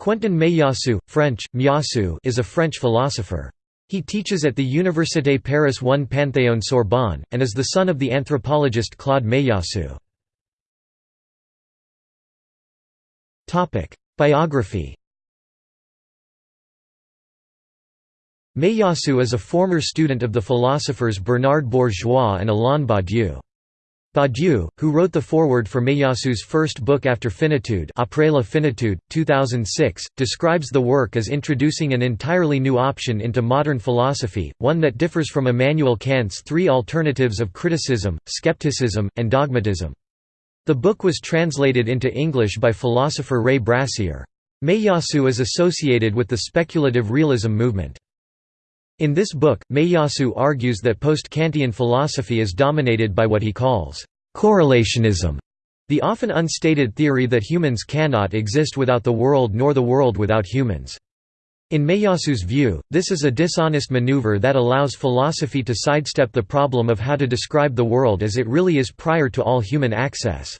Quentin Meillassoux, French, Miassou is a French philosopher. He teaches at the Université Paris 1 Panthéon Sorbonne, and is the son of the anthropologist Claude Meillassoux. Biography Meillassoux is a former student of the philosophers Bernard Bourgeois and Alain Badiou. Badiou, who wrote the foreword for Meillassoux' first book after Finitude Après la finitude, 2006, describes the work as introducing an entirely new option into modern philosophy, one that differs from Immanuel Kant's three alternatives of criticism, skepticism, and dogmatism. The book was translated into English by philosopher Ray Brassier. Meillassoux is associated with the speculative realism movement. In this book, Meillassoux argues that post-Kantian philosophy is dominated by what he calls correlationism, the often unstated theory that humans cannot exist without the world nor the world without humans. In Meillassoux' view, this is a dishonest maneuver that allows philosophy to sidestep the problem of how to describe the world as it really is prior to all human access.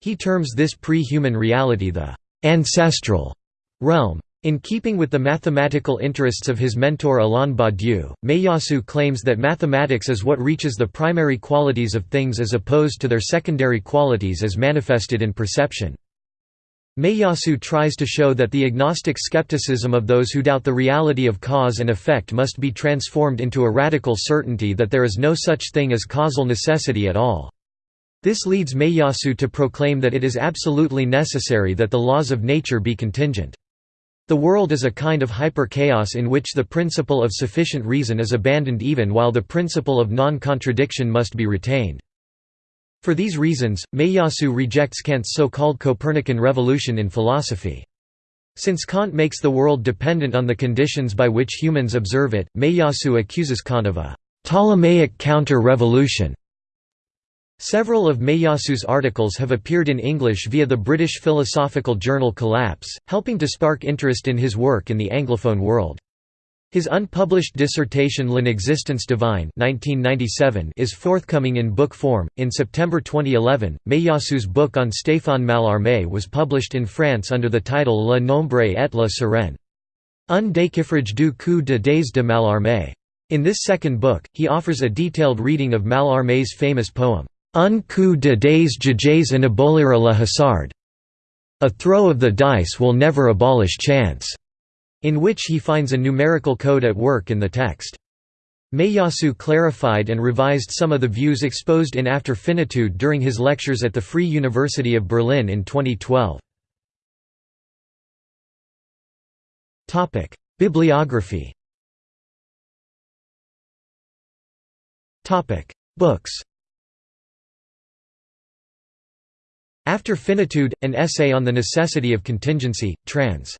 He terms this pre-human reality the «ancestral» realm. In keeping with the mathematical interests of his mentor Alain Badiou, Meillassoux claims that mathematics is what reaches the primary qualities of things as opposed to their secondary qualities as manifested in perception. Meillassoux tries to show that the agnostic skepticism of those who doubt the reality of cause and effect must be transformed into a radical certainty that there is no such thing as causal necessity at all. This leads Meillassoux to proclaim that it is absolutely necessary that the laws of nature be contingent. The world is a kind of hyper-chaos in which the principle of sufficient reason is abandoned even while the principle of non-contradiction must be retained. For these reasons, Meillassoux rejects Kant's so-called Copernican revolution in philosophy. Since Kant makes the world dependent on the conditions by which humans observe it, Meillassoux accuses Kant of a «Ptolemaic counter-revolution» Several of Meillassoux' articles have appeared in English via the British philosophical journal Collapse, helping to spark interest in his work in the Anglophone world. His unpublished dissertation L'Inexistence divine 1997 is forthcoming in book form. In September 2011, Meillassoux' book on Stéphane Mallarmé was published in France under the title Le Nombre et la Sirène. Un déchiffrage du coup de dés de Mallarmé. In this second book, he offers a detailed reading of Mallarmé's famous poem, Un coup de dés jages en abolira le hasard. A throw of the dice will never abolish chance, in which he finds a numerical code at work in the text. Meillassoux clarified and revised some of the views exposed in After Finitude during his lectures at the Free University of Berlin in 2012. Bibliography Books After Finitude, an essay on the necessity of contingency, trans.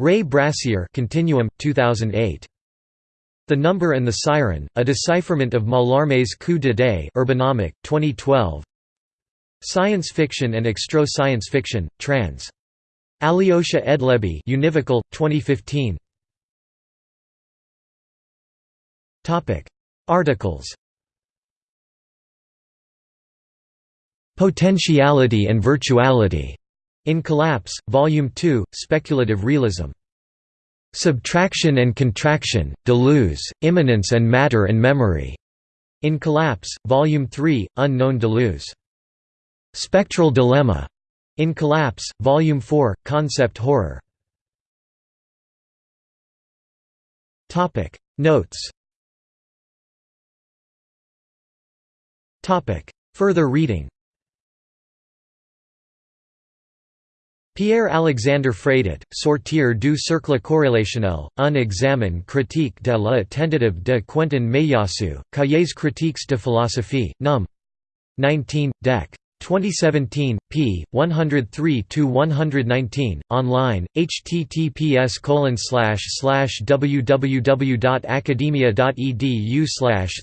Ray Brassier Continuum, 2008. The Number and the Siren, a decipherment of Mallarmé's Coup de Dés Urbanomic, 2012 Science Fiction and Extro Science Fiction, trans. Alyosha Edlebi Univocal, 2015 Articles Potentiality and Virtuality, in Collapse, Volume 2, Speculative Realism. Subtraction and Contraction, Deleuze, Immanence and Matter and Memory, in Collapse, Volume 3, Unknown Deleuze. Spectral Dilemma, in Collapse, Volume 4, Concept Horror. Notes. Further reading Pierre-Alexandre Fradet, Sortir du cercle corrélationnel, un examen critique de la tentative de Quentin Meillassoux, Cahiers critiques de philosophie, num. 19, dec. 2017, P 103 to 119 online, https www.academia.edu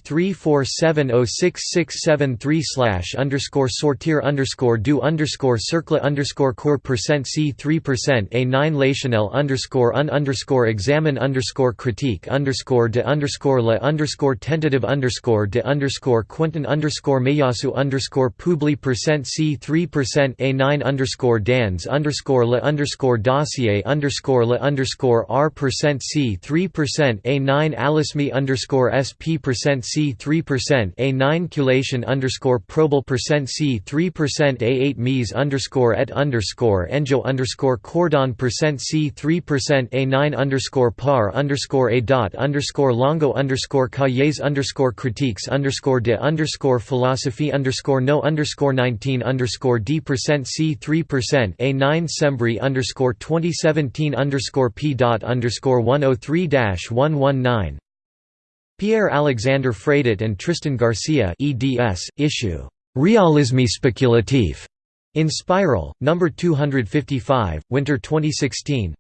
34706673 underscore sortir underscore du underscore cercle underscore core percent c 3 percent a 9 lationel underscore un underscore examine underscore critique underscore de underscore le underscore tentative underscore de underscore quentin underscore meillassoux underscore publi percent C 3% A 9 underscore dans underscore le underscore dossier underscore le underscore R percent C 3% A 9 Alice me underscore SP percent C 3% A 9 culation underscore probal percent C 3% A 8 mes underscore et underscore enjo underscore cordon percent C 3% A 9 underscore par underscore A dot underscore longo underscore cahiers underscore critiques underscore de underscore philosophy underscore no underscore 9 2019 D percent C three percent A nine Sembri underscore twenty seventeen underscore P dot underscore one oh three dash one one nine. Pierre Alexander Fradet and Tristan Garcia EDS issue Realisme speculatif in Spiral, number 255, Winter 2016,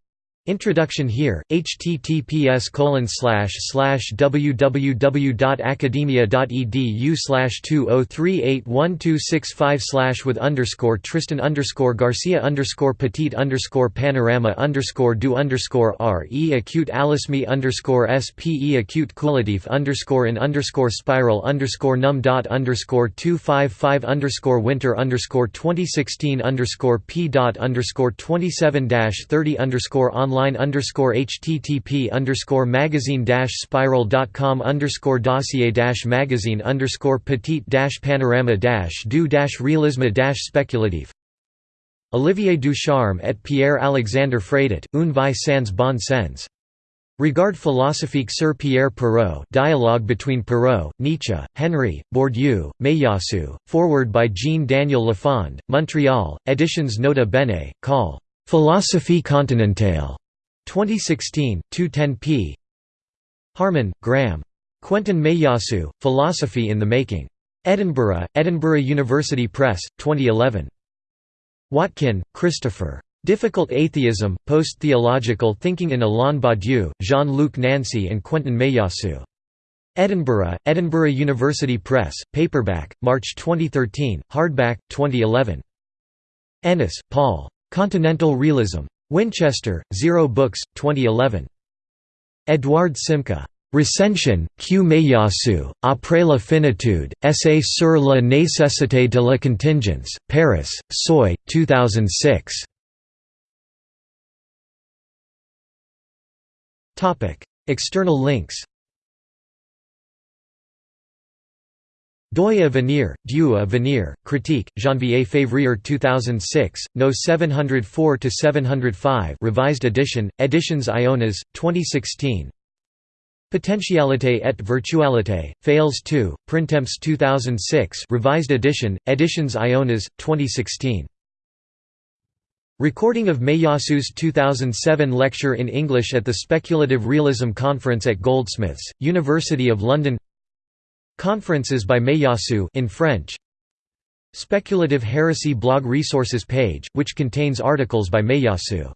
Introduction here, https www.academia.edu 20381265 with underscore Tristan underscore Garcia underscore Petit underscore Panorama underscore do underscore re acute alisme underscore spe acute qualitative underscore in underscore spiral underscore num dot underscore two five five underscore winter underscore twenty sixteen underscore p dot underscore twenty seven dash thirty underscore online online underscore http underscore magazine dash spiral dot com underscore dossier dash magazine underscore petite dash panorama dash du dash realisme dash speculative Olivier Ducharme et Pierre Alexandre Fradet, Un vie sans bon sens. Regard philosophique sur Pierre Perrault dialogue between Perrault, Nietzsche, Henry, Bourdieu, Meillassoux, forward by Jean-Daniel Lafond, Montreal, Editions Nota Bene, call. Philosophie continentale. 2016, 210 p. Harman, Graham. Quentin Meillassoux, Philosophy in the Making. Edinburgh, Edinburgh University Press, 2011. Watkin, Christopher. Difficult Atheism, Post-Theological Thinking in Alain Badiou, Jean-Luc Nancy and Quentin Meillassoux. Edinburgh, Edinburgh University Press, paperback, March 2013, hardback, 2011. Ennis, Paul. Continental Realism. Winchester, Zero Books, 2011. Edouard Simca. Recension, Q. Meillassoux, Après la finitude, Essai sur la nécessité de la contingence, Paris, Seuil, 2006. External links Doy Avenir, Dieu Avenir, Critique, Janvier Février 2006, No 704–705 revised edition, Editions Ionas, 2016 Potentialité et Virtualité, Fales 2, Printemps 2006 revised edition, Editions Ionas, 2016 Recording of Meillassoux' 2007 lecture in English at the Speculative Realism Conference at Goldsmiths, University of London Conferences by Meillassoux in French. Speculative Heresy blog resources page, which contains articles by Meillassoux